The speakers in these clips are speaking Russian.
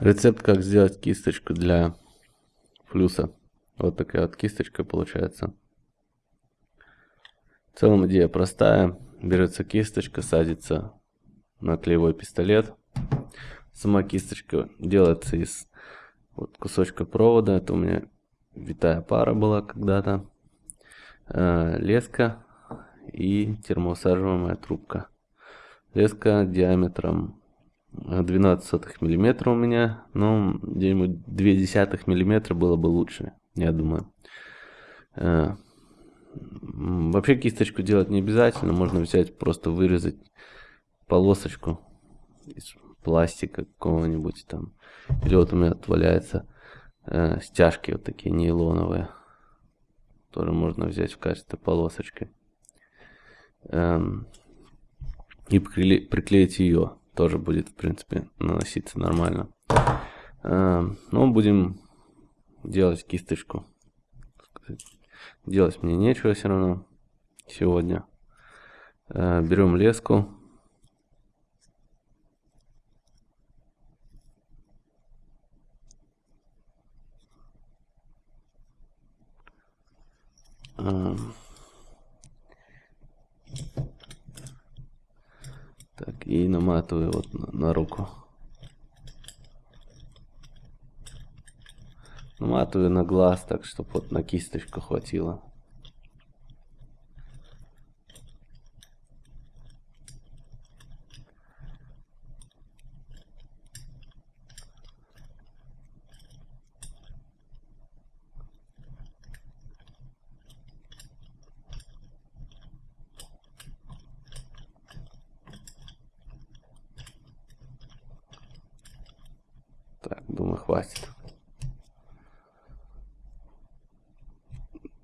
Рецепт, как сделать кисточку для флюса. Вот такая вот кисточка получается. В целом идея простая. Берется кисточка, садится на клеевой пистолет. Сама кисточка делается из вот кусочка провода. Это у меня витая пара была когда-то. Э, леска и термоусаживаемая трубка. Леска диаметром 12 миллиметра у меня, но где-нибудь 2 миллиметра было бы лучше, я думаю. Э, вообще кисточку делать не обязательно, можно взять, просто вырезать полосочку из пластика какого-нибудь там. Или вот у меня отваляется э, стяжки вот такие нейлоновые, тоже можно взять в качестве полосочки. Эм, и приклеить ее тоже будет, в принципе, наноситься нормально. А, но будем делать кисточку. Делать мне нечего все равно сегодня. А, берем леску. А, Так, и наматываю вот на, на руку. Наматываю на глаз, так, чтобы вот на кисточку хватило. Так, думаю, хватит.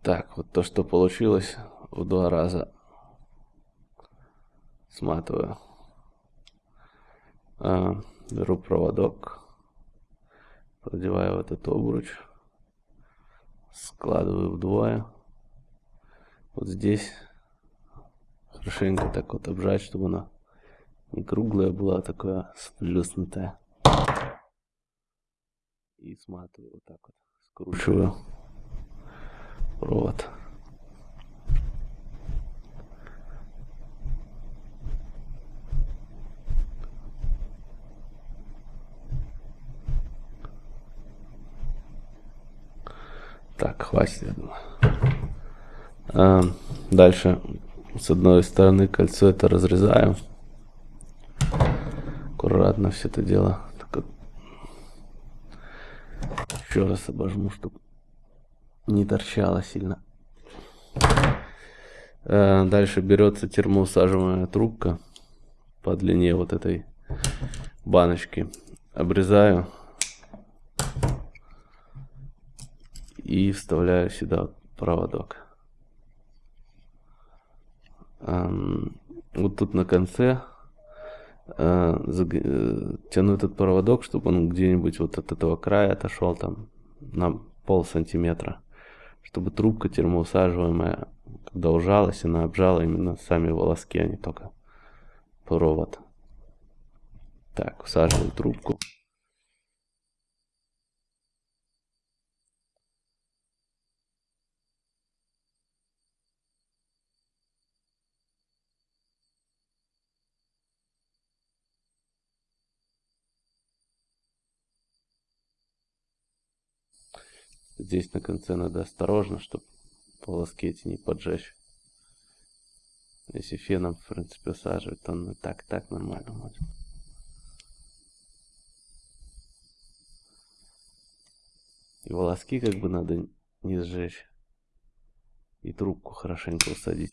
Так, вот то, что получилось в два раза сматываю. А, беру проводок, продеваю в этот обруч, складываю вдвое. Вот здесь хорошенько так вот обжать, чтобы она не круглая была, такая сплюснутая и сматываю вот так вот, скручиваю провод. Так, хватит, я думаю. А, дальше с одной стороны кольцо это разрезаю. Аккуратно все это дело еще раз обожму, чтобы не торчало сильно. Э, дальше берется термоусаживаемая трубка по длине вот этой баночки. Обрезаю и вставляю сюда проводок. Вот тут на конце Э, э, тяну этот проводок, чтобы он где-нибудь вот от этого края отошел там на пол сантиметра, чтобы трубка термоусаживаемая, когда ужалась, она обжала именно сами волоски, а не только провод. Так, усаживаю трубку. Здесь на конце надо осторожно, чтобы полоски эти не поджечь. Если феном, в принципе, усаживать, то он и так, так нормально будет. И волоски как бы надо не сжечь. И трубку хорошенько усадить.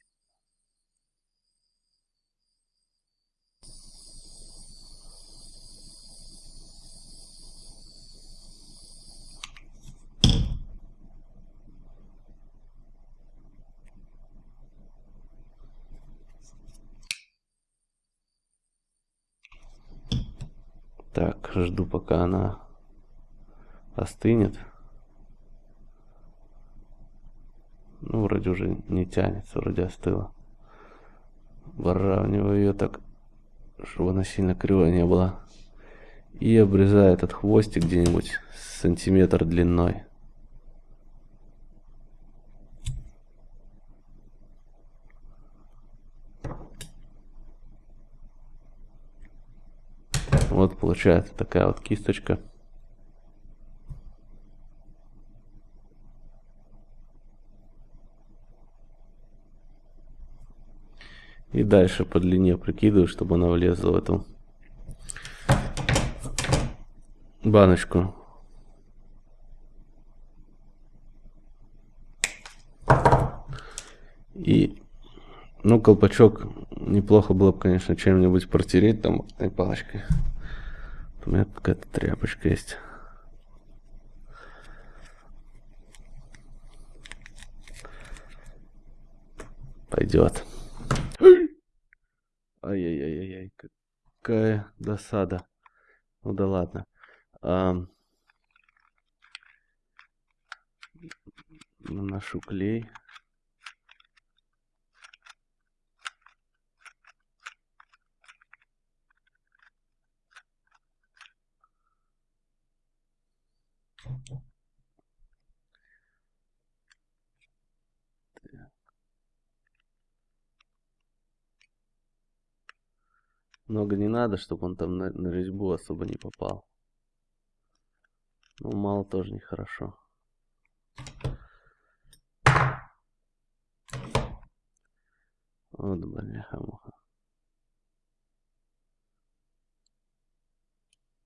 Так, жду пока она остынет. Ну, вроде уже не тянется, вроде остыла. Выравниваю ее так, чтобы она сильно кривая не была. И обрезаю этот хвостик где-нибудь сантиметр длиной. Вот получается такая вот кисточка. И дальше по длине прикидываю, чтобы она влезла в эту баночку. И, ну, колпачок неплохо было бы, конечно, чем-нибудь протереть там палочкой. У меня какая-то тряпочка есть. Пойдет. Ай-яй-яй-яй, какая досада. Ну да ладно. Наношу клей. Много не надо, чтобы он там на, на резьбу особо не попал. Ну, мало тоже нехорошо. Вот, бляха-муха.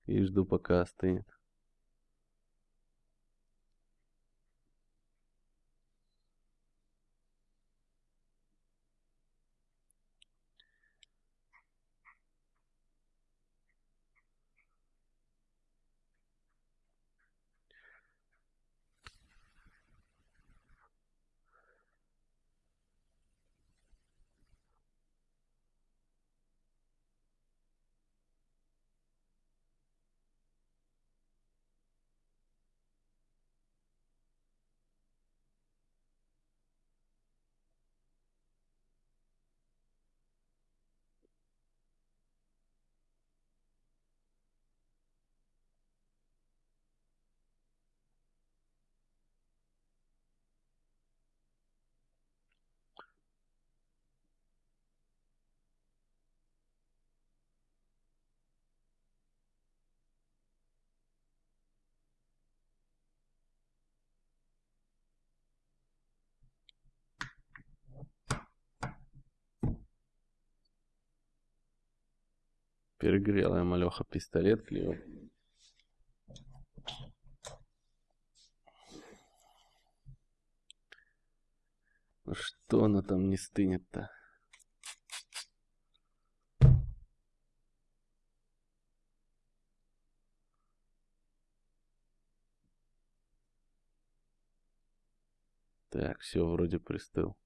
И жду, пока остынет. Перегрела я малеха пистолет клеил. Ну что она там не стынет-то? Так, все вроде пристыл.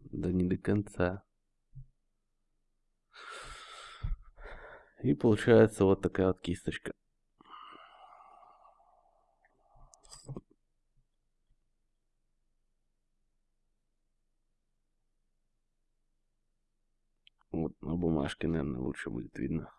Да не до конца. И получается вот такая вот кисточка. Вот на бумажке, наверное, лучше будет видно.